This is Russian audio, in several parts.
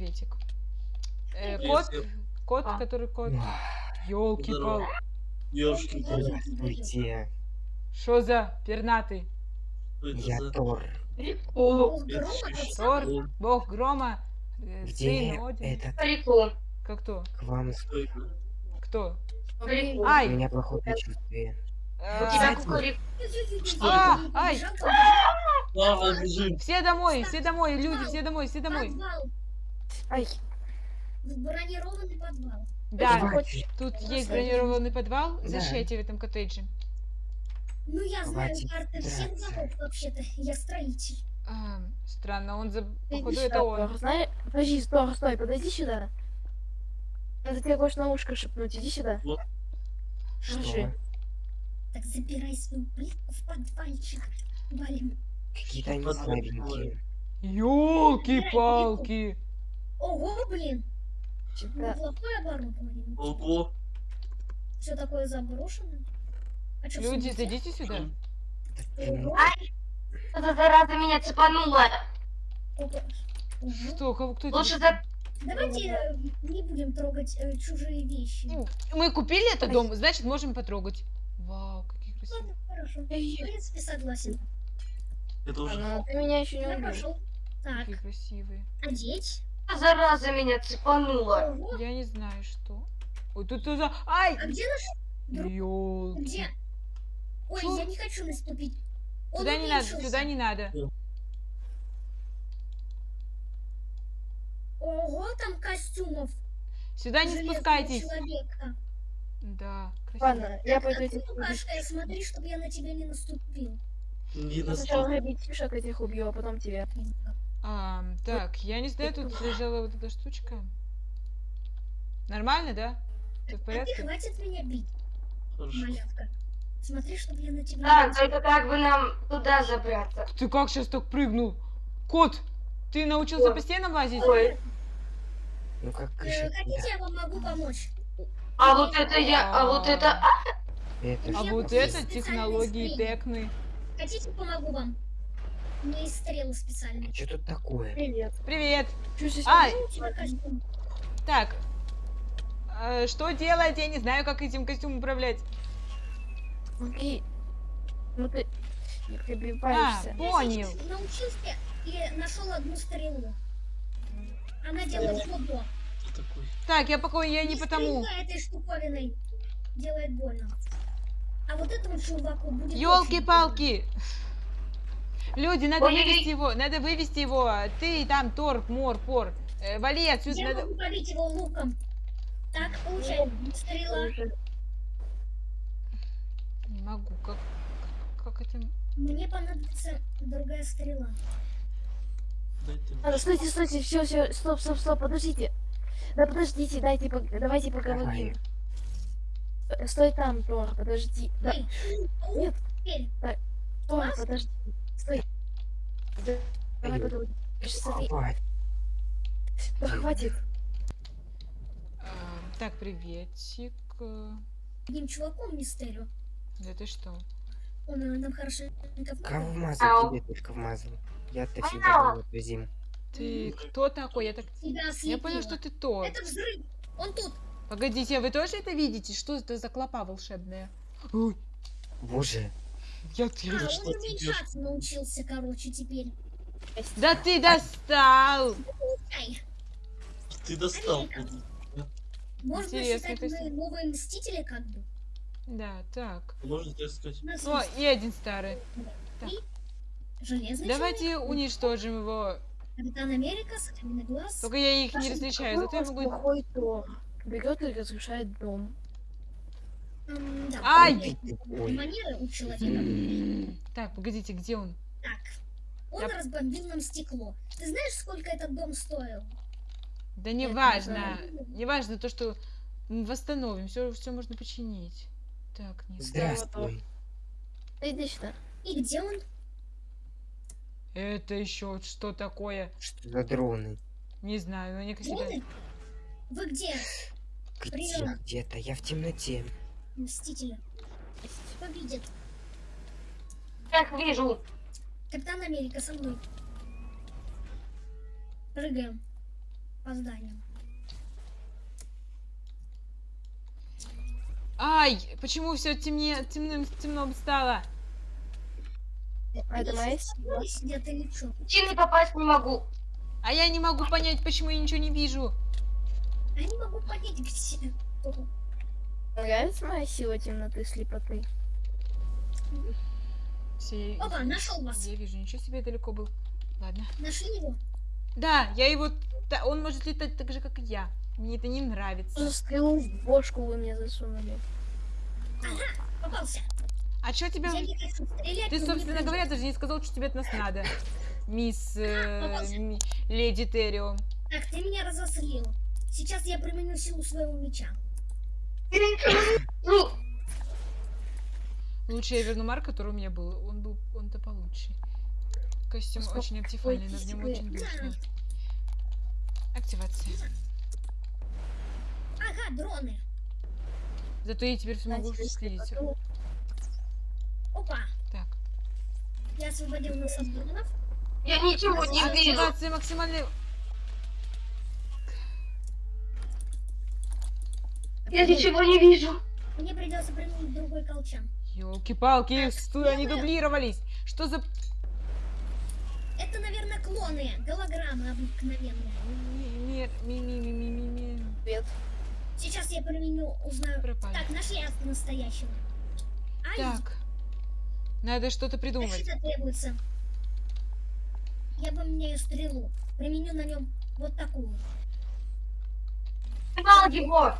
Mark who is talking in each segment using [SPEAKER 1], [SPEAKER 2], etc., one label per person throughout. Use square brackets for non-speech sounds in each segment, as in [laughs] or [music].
[SPEAKER 1] приветик. Э, кот, кот,
[SPEAKER 2] А.
[SPEAKER 1] который кот. Ёлки пал.
[SPEAKER 3] Ёшки,
[SPEAKER 4] Здравствуйте,
[SPEAKER 1] Что за пернатый?
[SPEAKER 4] я
[SPEAKER 3] за...
[SPEAKER 4] Тор.
[SPEAKER 2] О,
[SPEAKER 1] Тор, бог грома, э,
[SPEAKER 4] Где
[SPEAKER 1] сын
[SPEAKER 4] этот
[SPEAKER 2] прикол.
[SPEAKER 1] Как кто?
[SPEAKER 4] к вам?
[SPEAKER 1] Кто?
[SPEAKER 2] Прикол.
[SPEAKER 4] У
[SPEAKER 1] Ай!
[SPEAKER 4] меня плохое предчувствие.
[SPEAKER 2] У
[SPEAKER 1] А. Все домой, все домой, люди, все домой, все домой.
[SPEAKER 2] Ай,
[SPEAKER 5] В бронированный подвал.
[SPEAKER 1] Да,
[SPEAKER 4] Хватит,
[SPEAKER 1] тут
[SPEAKER 5] Хорошо.
[SPEAKER 1] есть бронированный подвал.
[SPEAKER 4] Да.
[SPEAKER 1] Зашейте в этом коттедже.
[SPEAKER 5] Ну, я знаю
[SPEAKER 4] Хватит
[SPEAKER 5] карты всех домов, вообще-то. Я строитель.
[SPEAKER 1] А, странно, он за... Походу, это он.
[SPEAKER 2] Тор, Знаешь, подожди, стой, стой, подойди сюда. Надо тебе кое-что на ушко шепнуть, иди сюда.
[SPEAKER 4] что?
[SPEAKER 2] Держи.
[SPEAKER 5] Так забирай свою плитку в подвальчик. Валим.
[SPEAKER 4] Какие-то они слабенькие.
[SPEAKER 1] Ёлки-палки.
[SPEAKER 5] Ого, блин.
[SPEAKER 2] Тебя-
[SPEAKER 5] Неплохое оборудование.
[SPEAKER 3] Ого.
[SPEAKER 5] Все такое заброшено. А в
[SPEAKER 1] Люди, зайдите сюда.
[SPEAKER 5] Ого,
[SPEAKER 2] Эта зараза меня цепанула.
[SPEAKER 1] Что, кого, кто?
[SPEAKER 2] Лучше за...
[SPEAKER 5] Давайте э, не будем трогать э, чужие вещи.
[SPEAKER 1] Ну, Мы купили этот дом, значит, можем потрогать. Вау, какие красивые.
[SPEAKER 5] Ладно, хорошо. В принципе, согласен.
[SPEAKER 3] Это уже...
[SPEAKER 2] ну, ты меня еще не убил.
[SPEAKER 5] Так,
[SPEAKER 1] Какие красивые.
[SPEAKER 5] одеть.
[SPEAKER 2] Зараза меня цепанула.
[SPEAKER 1] Я не знаю, что. Ой, тут тоже... Ай!
[SPEAKER 5] А где наш... Друг-
[SPEAKER 1] Ёлки.
[SPEAKER 5] Где? Ой,
[SPEAKER 1] Чё?
[SPEAKER 5] я не хочу наступить. Он
[SPEAKER 1] Сюда не надо, сюда не надо.
[SPEAKER 5] Ого, там костюмов.
[SPEAKER 1] Сюда не
[SPEAKER 5] железного
[SPEAKER 1] спускайтесь.
[SPEAKER 5] человека.
[SPEAKER 1] Да, красиво.
[SPEAKER 2] Ладно, я пойду
[SPEAKER 5] Так,
[SPEAKER 2] этих.
[SPEAKER 5] Лукашка, смотри, чтобы я на тебя не наступил.
[SPEAKER 3] Не
[SPEAKER 2] Я Сначала
[SPEAKER 3] настал.
[SPEAKER 2] ребятишек этих убью, а потом тебя.
[SPEAKER 1] А, так, я не знаю, тут лежала вот эта штучка. Нормально, да? Ты в
[SPEAKER 5] А ты
[SPEAKER 1] порядке?
[SPEAKER 5] хватит меня бить,
[SPEAKER 3] Хорошо.
[SPEAKER 5] малявка. Смотри, чтобы я на тебя
[SPEAKER 2] Так,
[SPEAKER 5] не
[SPEAKER 2] это как бы нам туда забраться.
[SPEAKER 1] Ты как сейчас так прыгнул? Кот, ты научился
[SPEAKER 2] Ой.
[SPEAKER 1] по стенам лазить?
[SPEAKER 2] Ой,
[SPEAKER 4] Ну как
[SPEAKER 5] Э,
[SPEAKER 4] кышек,
[SPEAKER 5] Хотите, я вам могу помочь?
[SPEAKER 2] а вот это я, а вот это...
[SPEAKER 4] Это
[SPEAKER 1] А
[SPEAKER 5] Я
[SPEAKER 1] вот это технологии. Текны.
[SPEAKER 5] Хотите, помогу вам? У меня есть стрелы специальные.
[SPEAKER 4] Что тут такое?
[SPEAKER 2] Привет.
[SPEAKER 1] Привет.
[SPEAKER 2] Чё
[SPEAKER 5] костюм.
[SPEAKER 1] так. э, что делать? Я не знаю, как этим костюмом управлять.
[SPEAKER 2] Окей. Ну ты не
[SPEAKER 1] А,
[SPEAKER 2] прибиваешься.
[SPEAKER 1] понял.
[SPEAKER 5] Я научился и нашел одну стрелу. Она делает
[SPEAKER 3] такой?
[SPEAKER 1] Так, я пока я не потому.
[SPEAKER 5] Стрельба этой штуковиной делает больно. А вот этому чуваку будет очень
[SPEAKER 1] Елки-палки! Люди, надо
[SPEAKER 2] Ой-ой-ой.
[SPEAKER 1] вывести его, надо вывести его. Ты там, Тор, Мор, Пор. Э, вали отсюда,
[SPEAKER 5] Я
[SPEAKER 1] надо...
[SPEAKER 5] могу побить его луком. Так, получай. Стрела.
[SPEAKER 1] Не могу, как... Как, как это...
[SPEAKER 5] Мне понадобится другая стрела.
[SPEAKER 2] А, стойте, стойте, все, все, стоп, стоп, стоп, подождите. Да подождите, дайте, давайте поговорим. Э, Стой там, Тор, подожди. Да, Нет.
[SPEAKER 5] теперь.
[SPEAKER 2] Тор, подожди. Стой. Да, Давай
[SPEAKER 4] Хватит.
[SPEAKER 2] да хватит.
[SPEAKER 1] А, так, приветик.
[SPEAKER 5] Одним чуваком мистерио.
[SPEAKER 1] Да ты что?
[SPEAKER 5] Он э, нам хорошенько
[SPEAKER 4] Кого
[SPEAKER 5] вмазал.
[SPEAKER 4] Тебе только вмазал. Я-то всегда был зиму.
[SPEAKER 1] Ты кто такой? Я так... Я понял, что ты Тор.
[SPEAKER 5] Это взрыв. Он тут.
[SPEAKER 1] Погодите, а вы тоже это видите? Что это за клопа волшебная? Ой,
[SPEAKER 4] Боже,
[SPEAKER 1] я...
[SPEAKER 5] А,
[SPEAKER 1] я-
[SPEAKER 3] что
[SPEAKER 5] он уменьшаться научился, короче, теперь.
[SPEAKER 1] Да ты достал!
[SPEAKER 3] Ты достал.
[SPEAKER 5] Можно
[SPEAKER 1] Интересно,
[SPEAKER 5] считать, мы новые мстители, как бы.
[SPEAKER 1] Да, так.
[SPEAKER 3] Можно тебе сказать?
[SPEAKER 1] О, и один старый.
[SPEAKER 5] железный
[SPEAKER 1] Давайте уничтожим его.
[SPEAKER 5] человек, Капитан Америка, Соколиный глаз.
[SPEAKER 1] Только я их не различаю, зато я могу...
[SPEAKER 2] Берет и разрушает дом.
[SPEAKER 5] Да,
[SPEAKER 1] Ай!
[SPEAKER 5] Манеры у человека.
[SPEAKER 1] Так, погодите, где он?
[SPEAKER 5] Так, он
[SPEAKER 1] Я-
[SPEAKER 5] разбомбил нам стекло. Ты знаешь, сколько этот дом стоил?
[SPEAKER 1] Да не
[SPEAKER 2] не
[SPEAKER 1] важно.
[SPEAKER 5] знаю.
[SPEAKER 1] Не важно то, что мы восстановим. Все, все можно починить. Так, нет.
[SPEAKER 4] здравствуй.
[SPEAKER 2] Иди сюда.
[SPEAKER 5] И где он?
[SPEAKER 1] Это еще что такое?
[SPEAKER 4] Что за дроны?
[SPEAKER 1] Не знаю, но они как.
[SPEAKER 5] Дроны? Вы где?
[SPEAKER 4] Где? Где-то? Я в темноте.
[SPEAKER 5] Мстители. Победит.
[SPEAKER 2] Как вижу.
[SPEAKER 5] Капитан Америка со мной. Прыгаем. по зданию.
[SPEAKER 1] Ай, почему все темнее, темным, темно стало?
[SPEAKER 2] Это моя
[SPEAKER 5] сидят или что?
[SPEAKER 6] Причины попасть не могу.
[SPEAKER 1] А я не могу понять, почему я ничего не вижу.
[SPEAKER 5] Я не могу понять, где...
[SPEAKER 2] Нравится моя сила темноты, слепоты?
[SPEAKER 1] Все, я,
[SPEAKER 5] Опа, нашел вас.
[SPEAKER 1] я вижу, ничего себе далеко был. Ладно.
[SPEAKER 5] Нашли его?
[SPEAKER 1] Да, я его... да, он может летать так же, как и я. Мне это не нравится.
[SPEAKER 2] За стрелу в бошку вы мне засунули?
[SPEAKER 5] Попался.
[SPEAKER 1] А что тебя...
[SPEAKER 5] Стрелять,
[SPEAKER 1] Ты, собственно говоря, даже не сказал, что тебе от нас надо. Мисс... э, ми- леди Террио.
[SPEAKER 5] Так, ты меня разозлил. Сейчас я применю силу своего меча. [laughs]
[SPEAKER 6] Ну,
[SPEAKER 1] Лучше я верну Марк, который у меня был. Он был... Он-то получше. Костюм
[SPEAKER 2] Сколько
[SPEAKER 1] очень активальный, но в нем очень душно. Активация.
[SPEAKER 5] Ага, дроны.
[SPEAKER 1] Зато я теперь смогу следить.
[SPEAKER 5] Опа.
[SPEAKER 1] Так.
[SPEAKER 5] Я освободил нас от дронов.
[SPEAKER 6] я ничего не вижу.
[SPEAKER 1] Активация максимальной...
[SPEAKER 6] Я ничего не вижу.
[SPEAKER 5] Мне придется применить другой колчан.
[SPEAKER 1] Ёлки-палки,
[SPEAKER 5] Так,
[SPEAKER 1] стой, они дублировались. Что за...
[SPEAKER 5] Это, наверное, клоны, голограммы обыкновенные.
[SPEAKER 1] Мир, ми, ми, ми, ми, ми, ми.
[SPEAKER 2] Привет.
[SPEAKER 5] Сейчас я применю, узнаю.
[SPEAKER 1] Пропали.
[SPEAKER 5] Так, нашли настоящего. Ай,
[SPEAKER 1] Так. Надо что-то придумать.
[SPEAKER 5] защита требуется. Я поменяю стрелу. Применю на нем вот такую.
[SPEAKER 6] Поймал его.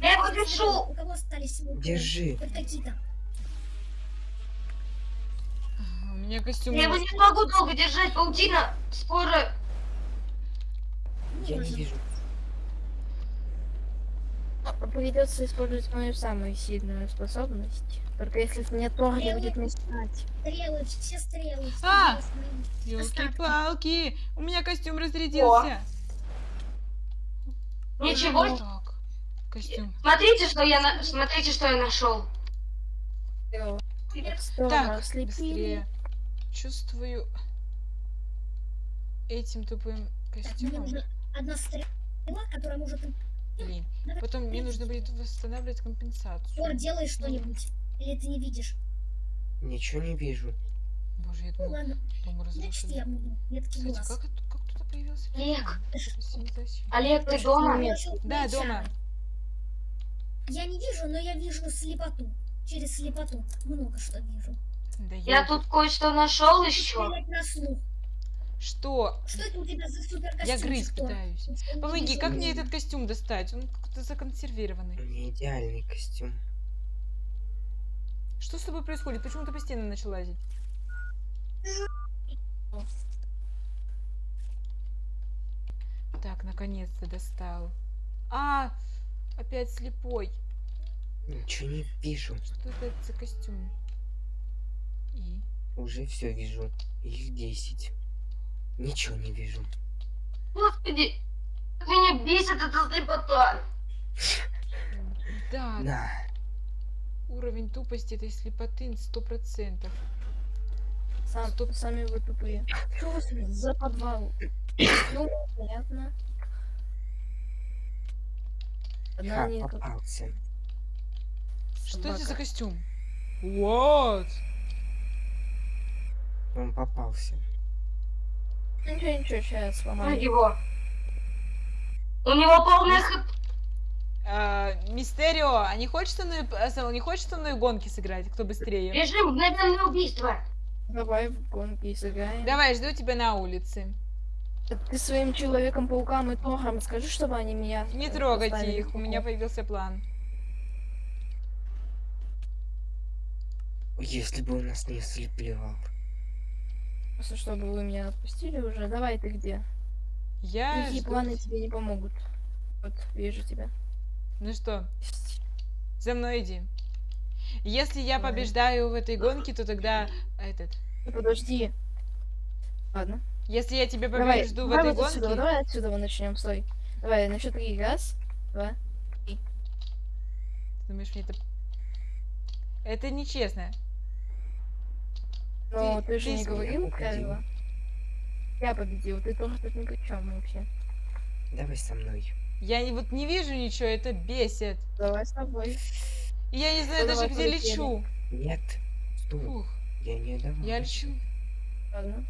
[SPEAKER 6] Я его
[SPEAKER 5] У
[SPEAKER 6] держу.
[SPEAKER 5] кого- У кого остались?
[SPEAKER 4] Держи.
[SPEAKER 5] Какие-то.
[SPEAKER 1] У меня костюм...
[SPEAKER 6] Я его не смогу долго держать. Паутина скоро...
[SPEAKER 5] Ну,
[SPEAKER 4] Я не вижу.
[SPEAKER 2] Придется использовать мою самую сильную способность. Только если мне Тор не будет мешать.
[SPEAKER 5] Стрелы, все стрелы. все
[SPEAKER 1] А! Ёлки-палки! У меня костюм разрядился.
[SPEAKER 6] Ничего.
[SPEAKER 1] Костюм.
[SPEAKER 6] Смотрите, что я на... Смотрите, что я нашел.
[SPEAKER 1] Так,
[SPEAKER 2] ослепили.
[SPEAKER 1] быстрее. Чувствую этим тупым костюмом.
[SPEAKER 5] одна стрела, которая может...
[SPEAKER 1] Блин. Потом мне нужно будет восстанавливать
[SPEAKER 5] Тор,
[SPEAKER 1] компенсацию.
[SPEAKER 5] делай что-нибудь. Или ты не видишь?
[SPEAKER 4] Ничего не вижу.
[SPEAKER 1] Боже, я
[SPEAKER 5] Ну
[SPEAKER 1] думал,
[SPEAKER 5] ладно,
[SPEAKER 1] дом
[SPEAKER 5] значит
[SPEAKER 1] разрушили.
[SPEAKER 5] я
[SPEAKER 1] Кстати, как, как кто-то появился?
[SPEAKER 6] Олег. Олег, ты дома?
[SPEAKER 1] Да, дома.
[SPEAKER 5] Я не вижу, но я вижу слепоту. Через слепоту много что вижу.
[SPEAKER 1] Да
[SPEAKER 6] Я
[SPEAKER 1] ёлки.
[SPEAKER 6] тут кое-что нашел еще.
[SPEAKER 5] На слух.
[SPEAKER 1] Что?
[SPEAKER 5] Что это у тебя за супер
[SPEAKER 1] Я грызть пытаюсь. Помоги, как мне
[SPEAKER 5] это?
[SPEAKER 1] этот костюм достать? Он как-то законсервированный.
[SPEAKER 4] Меня идеальный костюм.
[SPEAKER 1] Что с тобой происходит? Почему ты по стенам начал лазить? Так, наконец-то достал. А, опять слепой.
[SPEAKER 4] Ничего не вижу.
[SPEAKER 1] Что это за костюм? И?
[SPEAKER 4] Уже все вижу. Их 10. Ничего не вижу.
[SPEAKER 6] Господи, меня бесит эта слепота.
[SPEAKER 1] Да,
[SPEAKER 4] На.
[SPEAKER 1] уровень тупости этой слепоты сто процентов.
[SPEAKER 2] Сам, сами вы тупые. [laughs] Что у вас за подвал? Ну, понятно.
[SPEAKER 4] Ха,
[SPEAKER 2] не
[SPEAKER 4] попался.
[SPEAKER 1] Что это за костюм? What?
[SPEAKER 4] Он попался.
[SPEAKER 2] Ничего, ничего, сейчас
[SPEAKER 6] На
[SPEAKER 2] сломаю.
[SPEAKER 6] его. У него полная хп.
[SPEAKER 1] А, Мистерио, а не хочешь со мной, а, Сэл, не хочешь со мной в гонки сыграть? Кто быстрее?
[SPEAKER 6] Режим мгновенное убийство.
[SPEAKER 2] Давай в гонки сыграем.
[SPEAKER 1] Давай, жду тебя на улице.
[SPEAKER 2] Ты своим Человеком-паукам и Тором скажи, чтобы они меня...
[SPEAKER 1] Не
[SPEAKER 2] э,
[SPEAKER 1] трогайте
[SPEAKER 2] поставили
[SPEAKER 1] их, у меня появился план.
[SPEAKER 4] Если бы он нас не ослеплял.
[SPEAKER 2] Просто чтобы вы меня отпустили уже. Давай, ты где?
[SPEAKER 1] Я
[SPEAKER 2] Такие
[SPEAKER 1] жду-
[SPEAKER 2] планы тебе не помогут. Вот, вижу тебя.
[SPEAKER 1] Ну что, за мной иди. Если я
[SPEAKER 2] Давай.
[SPEAKER 1] побеждаю в этой гонке, то тогда этот.
[SPEAKER 2] Подожди. Ладно.
[SPEAKER 1] Если я тебя
[SPEAKER 2] Давай,
[SPEAKER 1] побежду в
[SPEAKER 2] давай
[SPEAKER 1] этой
[SPEAKER 2] вот отсюда,
[SPEAKER 1] гонке,
[SPEAKER 2] давай отсюда мы начнем, стой. Давай, на счет три. Раз, два.
[SPEAKER 1] ты думаешь, мне это... Это нечестно.
[SPEAKER 2] Но
[SPEAKER 1] Ты-
[SPEAKER 2] ты, же
[SPEAKER 1] ты
[SPEAKER 2] не говорил
[SPEAKER 4] Уходи.
[SPEAKER 2] правила. Я победил, ты тоже тут ни при чем вообще.
[SPEAKER 4] Давай со мной.
[SPEAKER 1] Я и вот не вижу ничего, это бесит.
[SPEAKER 2] Давай с тобой.
[SPEAKER 1] И я не знаю
[SPEAKER 2] Ну,
[SPEAKER 1] даже,
[SPEAKER 2] давай
[SPEAKER 1] где
[SPEAKER 2] полетели.
[SPEAKER 1] лечу.
[SPEAKER 4] Нет.
[SPEAKER 1] Фух,
[SPEAKER 4] Я не давал.
[SPEAKER 1] я лечу.
[SPEAKER 2] Ладно.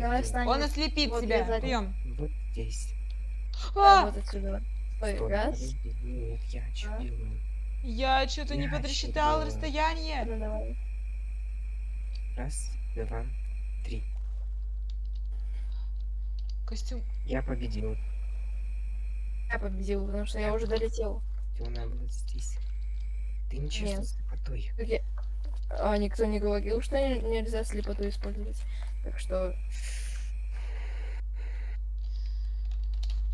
[SPEAKER 2] Давай.
[SPEAKER 1] Он ослепит
[SPEAKER 2] Вот
[SPEAKER 1] тебя.
[SPEAKER 2] я сзади.
[SPEAKER 1] Прием.
[SPEAKER 4] Вот здесь.
[SPEAKER 2] Да,
[SPEAKER 1] А!
[SPEAKER 2] вот отсюда. Стой,
[SPEAKER 4] Стой,
[SPEAKER 2] раз.
[SPEAKER 4] Нет, я что делаю?
[SPEAKER 1] Я что-то не
[SPEAKER 4] Я
[SPEAKER 1] подрасчитал расстояние.
[SPEAKER 2] Ну, давай.
[SPEAKER 4] Раз, два, три.
[SPEAKER 1] Костюм.
[SPEAKER 4] Я победил.
[SPEAKER 2] Я победил, потому что я уже долетел.
[SPEAKER 4] Она была здесь. Ты ничего
[SPEAKER 2] Нет.
[SPEAKER 4] с слепотой.
[SPEAKER 2] А никто не говорил, что не- нельзя слепоту использовать. Так что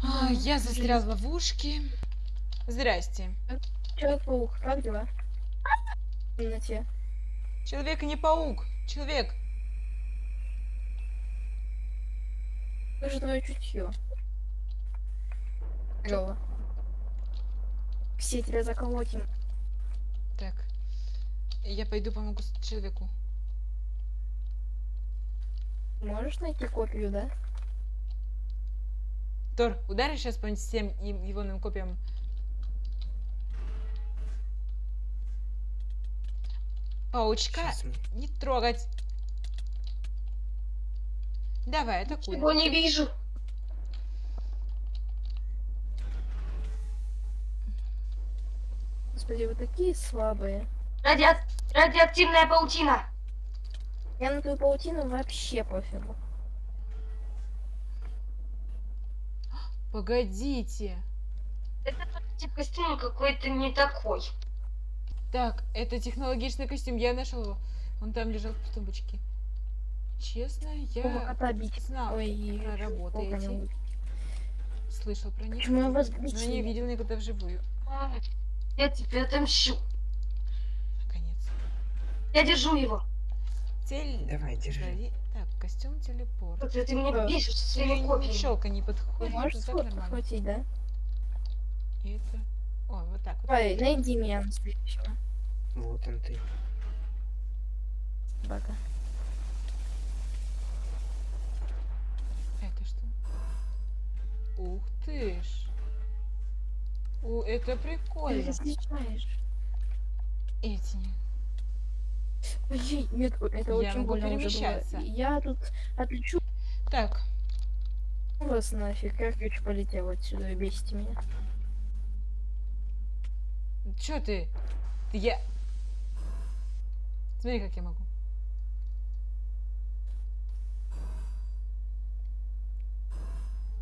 [SPEAKER 1] А, я застрял в ловушке. Здрасте.
[SPEAKER 2] Человек-паук, как дела? В темноте.
[SPEAKER 1] Человек не паук. Человек.
[SPEAKER 2] Как же твое чутье? Клево. Все тебя заколотим.
[SPEAKER 1] Так. Я пойду помогу человеку.
[SPEAKER 2] Можешь найти копию, да?
[SPEAKER 1] Тор, ударишь сейчас по всем егоным копиям? Паучка
[SPEAKER 4] мы-
[SPEAKER 1] не трогать. Давай, атакуй.
[SPEAKER 6] Его не вижу.
[SPEAKER 2] Господи, вы такие слабые.
[SPEAKER 6] Радиа- Радиоактивная паутина.
[SPEAKER 2] Я на твою паутину вообще пофигу.
[SPEAKER 1] Погодите.
[SPEAKER 6] Это тип костюм какой-то не такой.
[SPEAKER 1] Так, это технологичный костюм, я нашел его. Он там лежал в тумбочке. Честно, я знал
[SPEAKER 2] Ой,
[SPEAKER 1] про работы эти. Слышал про них.
[SPEAKER 2] Почему я вас
[SPEAKER 1] Но не видел никогда вживую.
[SPEAKER 6] А, Я тебе отомщу. Я держу его.
[SPEAKER 1] Цель.
[SPEAKER 4] Давай, держи.
[SPEAKER 1] Подожди. Так, костюм телепорт.
[SPEAKER 6] Вот ты меня
[SPEAKER 2] Да.
[SPEAKER 6] бесишь со своими копиями.
[SPEAKER 1] Щелка не
[SPEAKER 2] Ты
[SPEAKER 1] подходит.
[SPEAKER 2] можешь
[SPEAKER 1] так нормально.
[SPEAKER 2] подхватить, да?
[SPEAKER 1] И это. О, вот так вот.
[SPEAKER 2] Давай, найди меня настоящего.
[SPEAKER 4] Вот он ты.
[SPEAKER 2] Собака.
[SPEAKER 1] Это что? Ух ты ж. О, это
[SPEAKER 2] Ты
[SPEAKER 1] прикольно.
[SPEAKER 2] различаешь.
[SPEAKER 1] Эти.
[SPEAKER 2] Нет, это
[SPEAKER 1] Я
[SPEAKER 2] очень
[SPEAKER 1] могу
[SPEAKER 2] больно уже было.
[SPEAKER 1] перемещаться.
[SPEAKER 2] Я тут отлечу
[SPEAKER 1] Так,
[SPEAKER 2] вас нафиг. Я хочу полетел отсюда бесите меня.
[SPEAKER 1] чё ты? Ты я... Смотри, как я могу.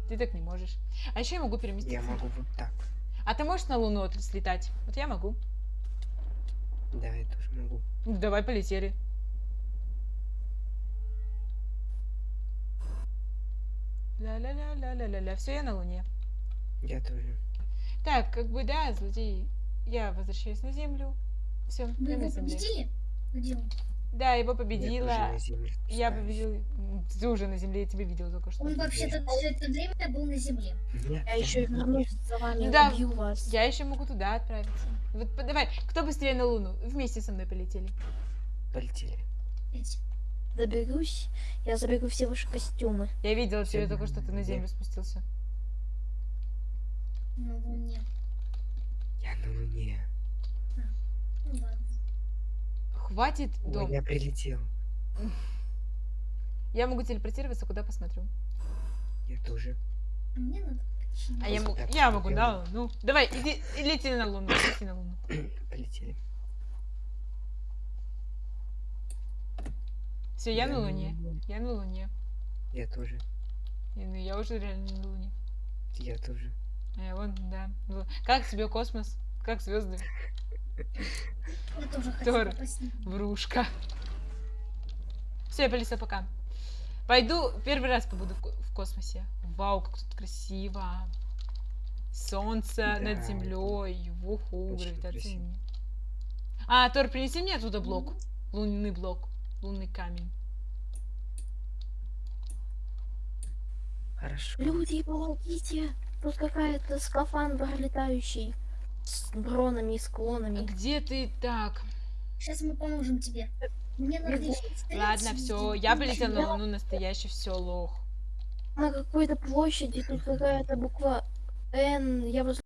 [SPEAKER 1] Ты так не можешь. А еще я могу переместиться.
[SPEAKER 4] Я могу вот так.
[SPEAKER 1] А ты можешь на Луну слетать? Вот я могу.
[SPEAKER 4] Да, я тоже могу.
[SPEAKER 1] Ну, давай полетели. Ля-ля-ля-ля-ля-ля. Все, я на Луне.
[SPEAKER 4] Я тоже.
[SPEAKER 1] Так, как бы да, злодей. Я возвращаюсь на Землю. Все, я на
[SPEAKER 5] его
[SPEAKER 1] Земле.
[SPEAKER 5] победили?
[SPEAKER 1] Да, его победила.
[SPEAKER 4] на земле
[SPEAKER 1] Я победил. Ты уже на Земле, я тебя видел только что.
[SPEAKER 5] Он вообще-то все это время был на земле.
[SPEAKER 4] Нет,
[SPEAKER 2] Я еще вернусь за вами,
[SPEAKER 1] Да.
[SPEAKER 2] убью вас.
[SPEAKER 1] Я еще могу туда отправиться. Вот давай, кто быстрее на Луну? Вместе со мной полетели.
[SPEAKER 4] Полетели.
[SPEAKER 2] Доберусь, я заберу все ваши костюмы.
[SPEAKER 1] Я видела тебе
[SPEAKER 4] Я
[SPEAKER 1] только что ты на? Землю спустился.
[SPEAKER 5] На Луне.
[SPEAKER 4] Я на Луне.
[SPEAKER 5] Ну ладно.
[SPEAKER 1] Хватит
[SPEAKER 4] Ой,
[SPEAKER 1] дом.
[SPEAKER 4] я прилетел. [laughs]
[SPEAKER 1] Я могу телепортироваться, куда посмотрю.
[SPEAKER 4] Я тоже.
[SPEAKER 5] А мне надо.
[SPEAKER 1] А я,
[SPEAKER 4] так
[SPEAKER 1] я могу, да? Ну, давай, иди, и лети на Луну, лети на Луну. [clears throat]
[SPEAKER 4] Полетели.
[SPEAKER 1] Все, я на Луне. Я на Луне.
[SPEAKER 4] Я тоже.
[SPEAKER 1] Я, ну, я уже реально на Луне.
[SPEAKER 4] Я тоже.
[SPEAKER 1] Э, вон, да. Как тебе космос? Как звезды? [laughs]
[SPEAKER 5] Я тоже
[SPEAKER 1] Тор. Врушка. Все, я полетела пока. Пойду первый раз побуду в, в космосе. Вау, как тут красиво. Солнце над
[SPEAKER 4] Да.
[SPEAKER 1] землей. Вуху,
[SPEAKER 4] Очень
[SPEAKER 1] гравитация. А, Тор, принеси мне оттуда блок. Лунный блок. Лунный камень.
[SPEAKER 4] Хорошо.
[SPEAKER 2] Люди, помогите! Тут какая-то скафандр летающий. С бронами и склонами.
[SPEAKER 1] Где ты так?
[SPEAKER 5] Сейчас мы поможем тебе. Мне надо еще
[SPEAKER 1] Ладно, все, я полетела
[SPEAKER 2] Я-
[SPEAKER 1] на Луну настоящий, все, лох.
[SPEAKER 2] на какой-то площади, тут какая-то буква Н, я возле